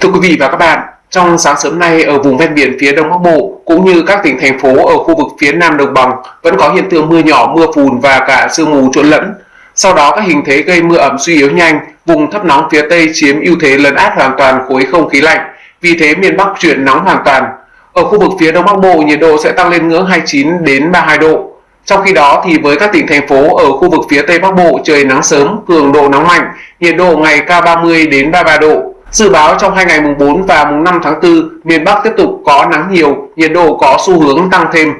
Thưa quý vị và các bạn, trong sáng sớm nay ở vùng ven biển phía Đông Bắc Bộ cũng như các tỉnh thành phố ở khu vực phía Nam Đồng bằng vẫn có hiện tượng mưa nhỏ, mưa phùn và cả sương mù trộn lẫn. Sau đó các hình thế gây mưa ẩm suy yếu nhanh, vùng thấp nóng phía Tây chiếm ưu thế lấn át hoàn toàn khối không khí lạnh, vì thế miền Bắc chuyển nóng hoàn toàn. Ở khu vực phía Đông Bắc Bộ nhiệt độ sẽ tăng lên ngưỡng 29 đến 32 độ. Trong khi đó thì với các tỉnh thành phố ở khu vực phía Tây Bắc Bộ trời nắng sớm, cường độ nắng mạnh, nhiệt độ ngày cao 30 đến 33 độ. Dự báo trong hai ngày mùng 4 và mùng 5 tháng 4, miền Bắc tiếp tục có nắng nhiều, nhiệt độ có xu hướng tăng thêm.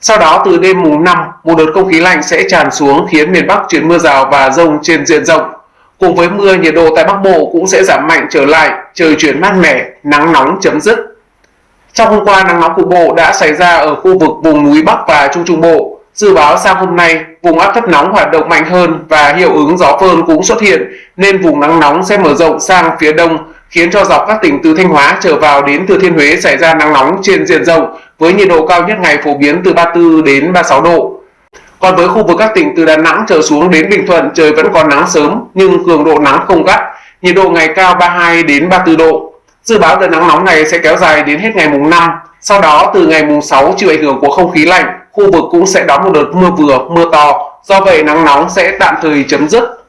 Sau đó từ đêm mùng 5, một đợt không khí lạnh sẽ tràn xuống khiến miền Bắc chuyển mưa rào và rông trên diện rộng. Cùng với mưa, nhiệt độ tại Bắc Bộ cũng sẽ giảm mạnh trở lại, trời chuyển mát mẻ, nắng nóng chấm dứt. Trong hôm qua, nắng nóng cục bộ đã xảy ra ở khu vực vùng núi Bắc và Trung Trung Bộ. Dự báo sang hôm nay, vùng áp thấp nóng hoạt động mạnh hơn và hiệu ứng gió phơn cũng xuất hiện, nên vùng nắng nóng sẽ mở rộng sang phía đông, khiến cho dọc các tỉnh từ Thanh Hóa trở vào đến Thừa Thiên Huế xảy ra nắng nóng trên diện rộng với nhiệt độ cao nhất ngày phổ biến từ 34 đến 36 độ. Còn với khu vực các tỉnh từ Đà Nẵng trở xuống đến Bình Thuận trời vẫn còn nắng sớm nhưng cường độ nắng không gắt, nhiệt độ ngày cao 32 đến 34 độ. Dự báo đợt nắng nóng này sẽ kéo dài đến hết ngày mùng 5, sau đó từ ngày mùng 6 chịu ảnh hưởng của không khí lạnh, khu vực cũng sẽ đón một đợt mưa vừa, mưa to, do vậy nắng nóng sẽ tạm thời chấm dứt.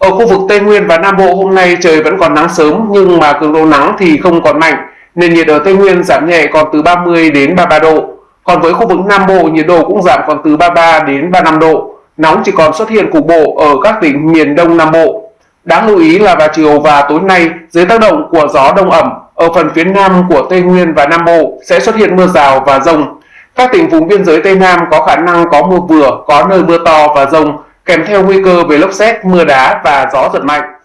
Ở khu vực Tây Nguyên và Nam Bộ hôm nay trời vẫn còn nắng sớm nhưng mà cường độ nắng thì không còn mạnh, nên nhiệt ở Tây Nguyên giảm nhẹ còn từ 30 đến 33 độ. Còn với khu vực Nam Bộ nhiệt độ cũng giảm còn từ 33 đến 35 độ. Nóng chỉ còn xuất hiện cục bộ ở các tỉnh miền Đông Nam Bộ. Đáng lưu ý là vào chiều và tối nay, dưới tác động của gió đông ẩm, ở phần phía nam của Tây Nguyên và Nam Bộ sẽ xuất hiện mưa rào và rông. Các tỉnh vùng biên giới Tây Nam có khả năng có mưa vừa, có nơi mưa to và rông, kèm theo nguy cơ về lốc xét, mưa đá và gió giật mạnh.